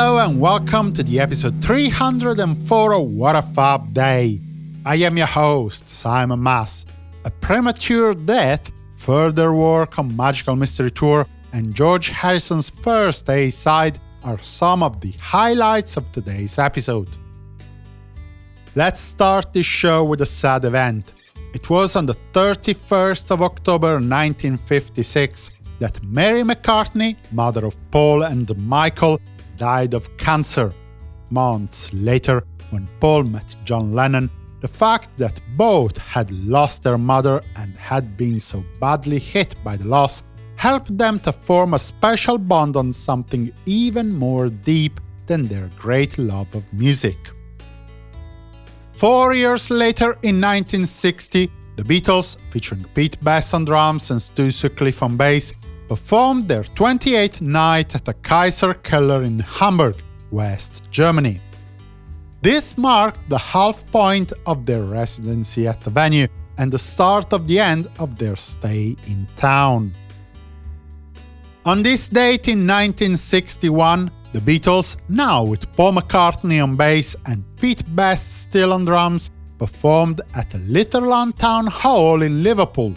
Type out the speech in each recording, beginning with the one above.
Hello and welcome to the episode 304 of What a Fab Day. I am your host, Simon Mas. A premature death, further work on Magical Mystery Tour, and George Harrison's first A-side are some of the highlights of today's episode. Let's start this show with a sad event. It was on the 31st of October 1956 that Mary McCartney, mother of Paul and Michael, died of cancer. Months later, when Paul met John Lennon, the fact that both had lost their mother and had been so badly hit by the loss helped them to form a special bond on something even more deep than their great love of music. Four years later, in 1960, the Beatles, featuring Pete Best on drums and Stu Sutcliffe on bass, performed their 28th night at the Kaiser Keller in Hamburg, West Germany. This marked the half point of their residency at the venue and the start of the end of their stay in town. On this date in 1961, the Beatles, now with Paul McCartney on bass and Pete Best still on drums, performed at the Litherland Town Hall in Liverpool,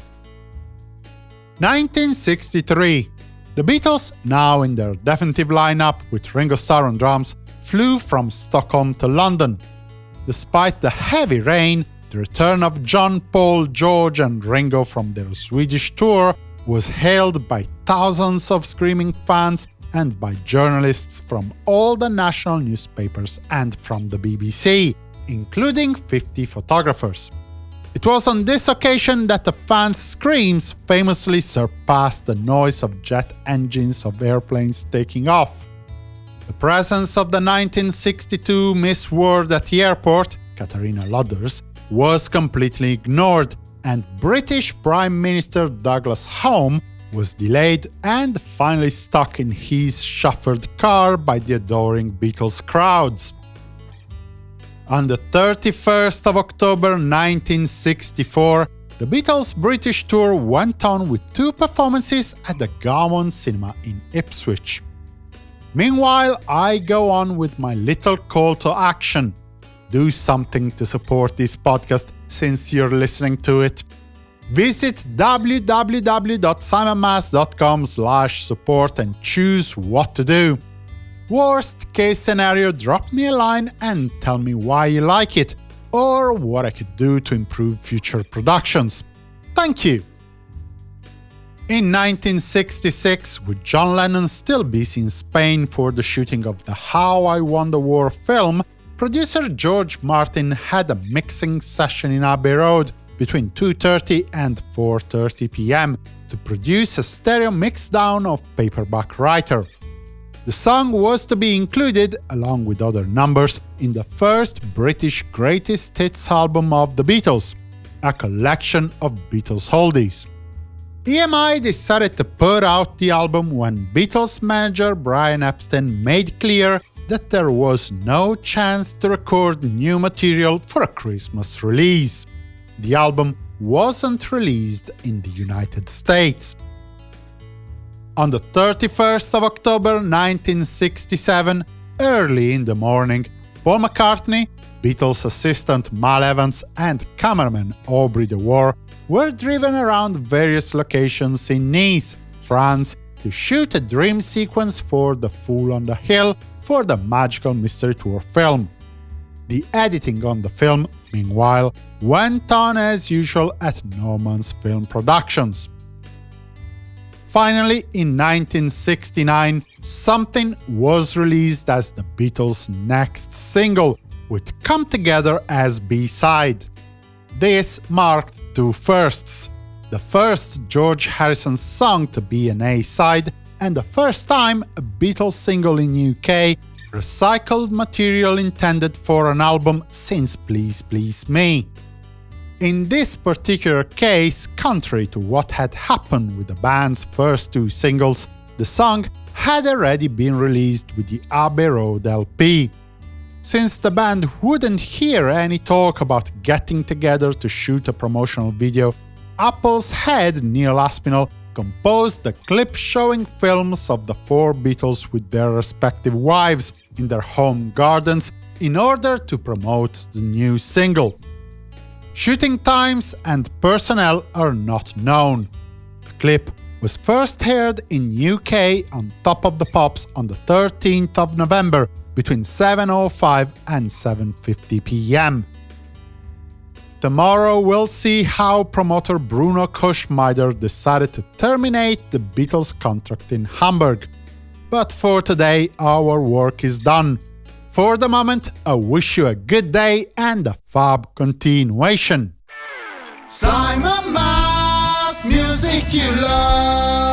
1963. The Beatles, now in their definitive lineup with Ringo Starr on drums, flew from Stockholm to London. Despite the heavy rain, the return of John, Paul, George and Ringo from their Swedish tour was hailed by thousands of screaming fans and by journalists from all the national newspapers and from the BBC, including 50 photographers. It was on this occasion that the fans' screams famously surpassed the noise of jet engines of airplanes taking off. The presence of the 1962 Miss World at the airport, Catharina Lodders, was completely ignored, and British Prime Minister Douglas Home was delayed and finally stuck in his chauffeured car by the adoring Beatles crowds. On the 31st of October 1964, the Beatles' British tour went on with two performances at the Gaumont Cinema in Ipswich. Meanwhile, I go on with my little call to action. Do something to support this podcast since you're listening to it. Visit www.simonmas.com support and choose what to do. Worst case scenario, drop me a line and tell me why you like it, or what I could do to improve future productions. Thank you! In 1966, with John Lennon still busy in Spain for the shooting of the How I Won the War film, producer George Martin had a mixing session in Abbey Road between 2.30 and 4.30 pm to produce a stereo mixdown of Paperback Writer. The song was to be included, along with other numbers, in the first British Greatest Hits album of the Beatles, a collection of Beatles oldies. EMI decided to put out the album when Beatles manager Brian Epstein made clear that there was no chance to record new material for a Christmas release. The album wasn't released in the United States. On the 31st of October 1967, early in the morning, Paul McCartney, Beatles assistant Mal Evans and cameraman Aubrey Dewar were driven around various locations in Nice, France, to shoot a dream sequence for The Fool on the Hill for the Magical Mystery Tour film. The editing on the film, meanwhile, went on as usual at Norman's Film Productions. Finally, in 1969, Something was released as the Beatles' next single, with Come Together as B-side. This marked two firsts. The first George Harrison song to be an A-side, and the first time a Beatles single in UK recycled material intended for an album since Please Please Me. In this particular case, contrary to what had happened with the band's first two singles, the song had already been released with the Abbey Road LP. Since the band wouldn't hear any talk about getting together to shoot a promotional video, Apple's head Neil Aspinall composed the clip showing films of the four Beatles with their respective wives in their home gardens in order to promote the new single. Shooting times and personnel are not known. The clip was first heard in UK on Top of the Pops on the 13th of November between 7.05 and 7.50 pm. Tomorrow we'll see how promoter Bruno Koschmider decided to terminate the Beatles' contract in Hamburg. But for today, our work is done. For the moment, I wish you a good day and a fab continuation. Simon Mas, music you love.